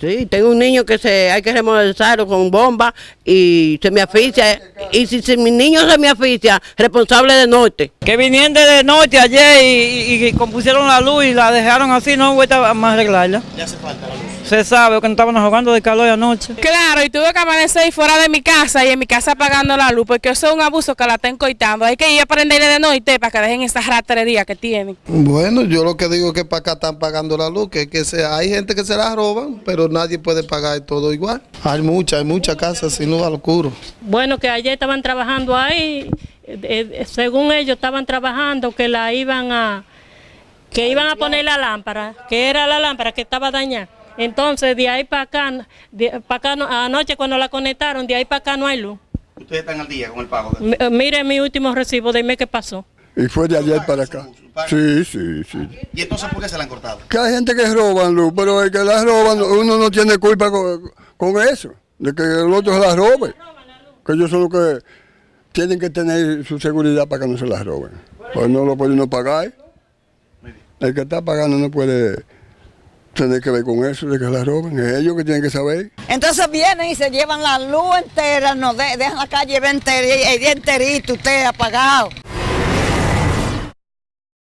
Sí, tengo un niño que se hay que remodelizarlo con bomba y se me asfixia. Y si, si mi niño se me asfixia, responsable de norte. Que vinieron de norte ayer y, y- y compusieron la luz y la dejaron así, no vuelta a más arreglarla. Ya hace falta la luz. Se sabe que no estaban jugando de calor anoche. Claro, y tuve que amanecer fuera de mi casa y en mi casa apagando la luz, porque eso es un abuso que la están coitando. Hay que ir a prenderle de noche para que dejen esa ratería que tienen. Bueno, yo lo que digo es que para acá están pagando la luz, que, que se, hay gente que se la roban, pero nadie puede pagar todo igual. Hay muchas, hay muchas casas sin luz al oscuro. Bueno, que ayer estaban trabajando ahí, eh, eh, según ellos estaban trabajando que la iban a que iban a poner la lámpara, que era la lámpara que estaba dañada. Entonces, de ahí para acá, de, para acá no- anoche cuando la conectaron, de ahí para acá no hay luz. Ustedes están al día con el pago. de- M- eh, Mire mi último recibo, dime qué pasó. Y fue de ayer para acá. Sí, sí, sí. ¿Y entonces por qué se la han cortado? Que hay gente que roban luz, pero el que la roban, uno no tiene culpa con, con eso, de que el otro se la robe. Que ellos son los que tienen que tener su seguridad para que no se la roben. Pues no lo pueden no pagar. El que está pagando no puede tener que ver con eso, de que la roben. Es ellos que tienen que saber. Entonces vienen y se llevan la luz entera, nos de- dejan la calle entera, y- y enterito, usted apagado.